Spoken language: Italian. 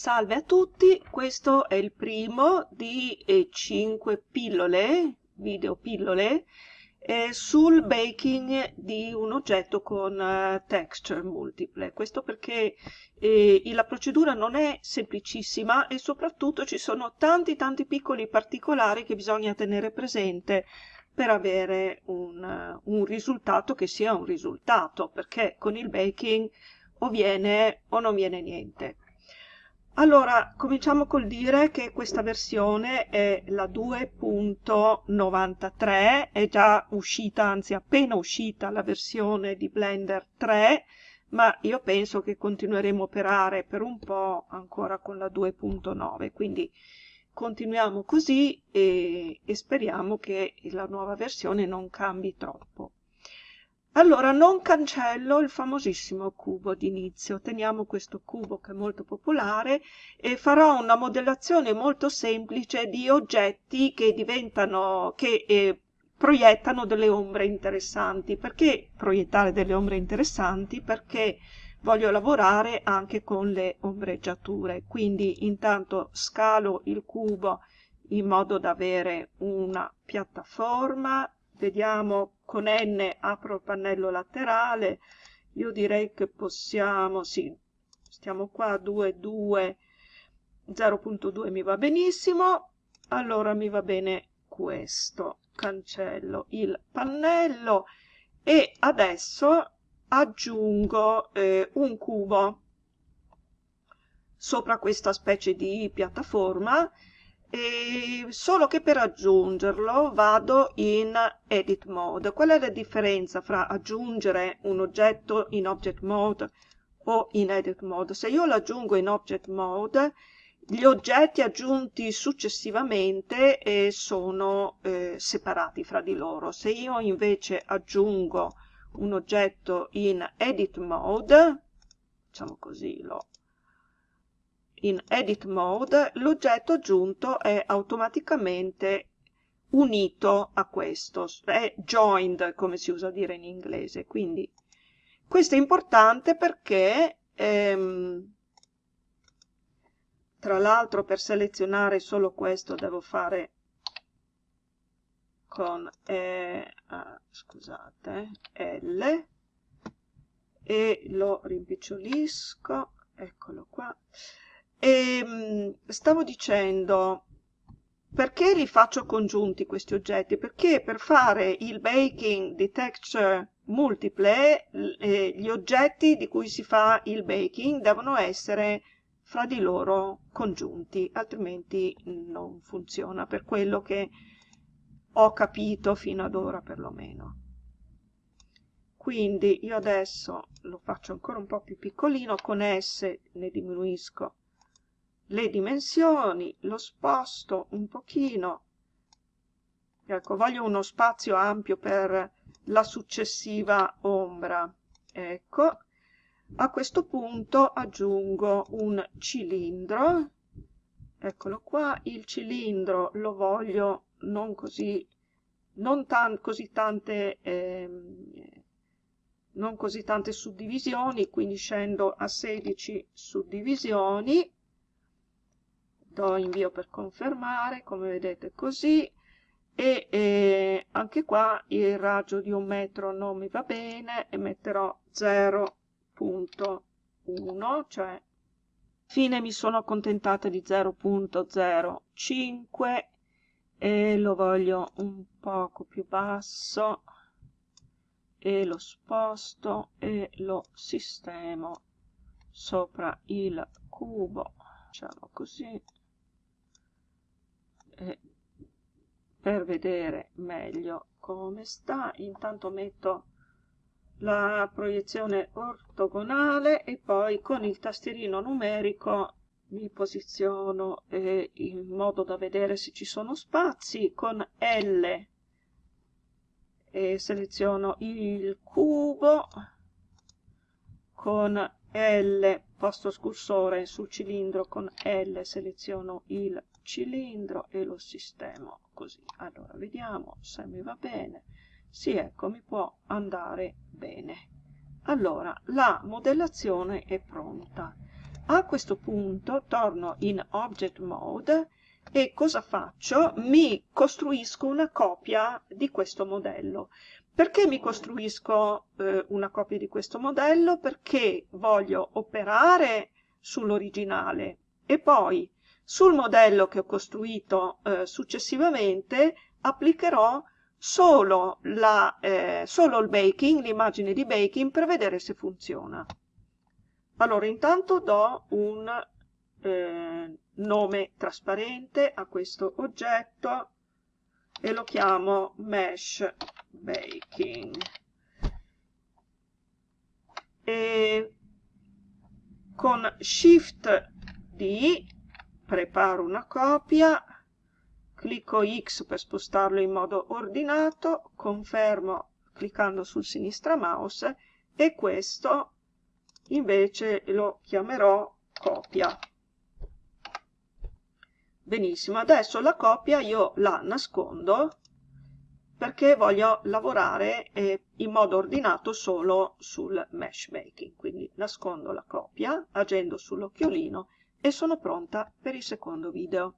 Salve a tutti, questo è il primo di eh, 5 pillole, video pillole, eh, sul baking di un oggetto con eh, texture multiple. Questo perché eh, la procedura non è semplicissima e soprattutto ci sono tanti tanti piccoli particolari che bisogna tenere presente per avere un, un risultato che sia un risultato, perché con il baking o viene o non viene niente. Allora, cominciamo col dire che questa versione è la 2.93, è già uscita, anzi appena uscita la versione di Blender 3, ma io penso che continueremo a operare per un po' ancora con la 2.9, quindi continuiamo così e, e speriamo che la nuova versione non cambi troppo. Allora non cancello il famosissimo cubo d'inizio, teniamo questo cubo che è molto popolare e farò una modellazione molto semplice di oggetti che diventano, che eh, proiettano delle ombre interessanti. Perché proiettare delle ombre interessanti? Perché voglio lavorare anche con le ombreggiature, quindi intanto scalo il cubo in modo da avere una piattaforma, vediamo con n apro il pannello laterale io direi che possiamo sì stiamo qua 2 2 0.2 mi va benissimo allora mi va bene questo cancello il pannello e adesso aggiungo eh, un cubo sopra questa specie di piattaforma e solo che per aggiungerlo vado in edit mode. Qual è la differenza fra aggiungere un oggetto in object mode o in edit mode? Se io lo aggiungo in object mode gli oggetti aggiunti successivamente eh, sono eh, separati fra di loro. Se io invece aggiungo un oggetto in edit mode facciamo così lo in edit mode l'oggetto aggiunto è automaticamente unito a questo, è joined come si usa dire in inglese, quindi questo è importante perché ehm, tra l'altro per selezionare solo questo devo fare con eh, ah, scusate, L e lo rimpicciolisco, eccolo qua, e ehm, stavo dicendo, perché li faccio congiunti questi oggetti? Perché per fare il baking di texture multiple, eh, gli oggetti di cui si fa il baking devono essere fra di loro congiunti, altrimenti non funziona, per quello che ho capito fino ad ora perlomeno. Quindi io adesso lo faccio ancora un po' più piccolino, con S ne diminuisco le dimensioni, lo sposto un pochino, ecco, voglio uno spazio ampio per la successiva ombra, ecco, a questo punto aggiungo un cilindro, eccolo qua, il cilindro lo voglio non così, non tan così tante, eh, non così tante suddivisioni, quindi scendo a 16 suddivisioni, do invio per confermare come vedete così. E eh, anche qua il raggio di un metro non mi va bene e metterò 0.1 cioè fine mi sono accontentata di 0.05 e lo voglio un poco più basso e lo sposto e lo sistemo sopra il cubo facciamo così e per vedere meglio come sta. Intanto metto la proiezione ortogonale e poi con il tastierino numerico mi posiziono eh, in modo da vedere se ci sono spazi. Con L e seleziono il cubo. Con L posto scursore sul cilindro con L seleziono il cilindro e lo sistemo così allora vediamo se mi va bene sì ecco mi può andare bene allora la modellazione è pronta A questo punto torno in Object Mode e cosa faccio? Mi costruisco una copia di questo modello. Perché mi costruisco eh, una copia di questo modello? Perché voglio operare sull'originale e poi sul modello che ho costruito eh, successivamente applicherò solo, la, eh, solo il baking, l'immagine di baking per vedere se funziona. Allora intanto do un eh, nome trasparente a questo oggetto e lo chiamo mesh baking. E con shift D preparo una copia clicco X per spostarlo in modo ordinato, confermo cliccando sul sinistra mouse e questo invece lo chiamerò copia. Benissimo, adesso la copia io la nascondo perché voglio lavorare eh, in modo ordinato solo sul mesh making. Quindi nascondo la copia agendo sull'occhiolino e sono pronta per il secondo video.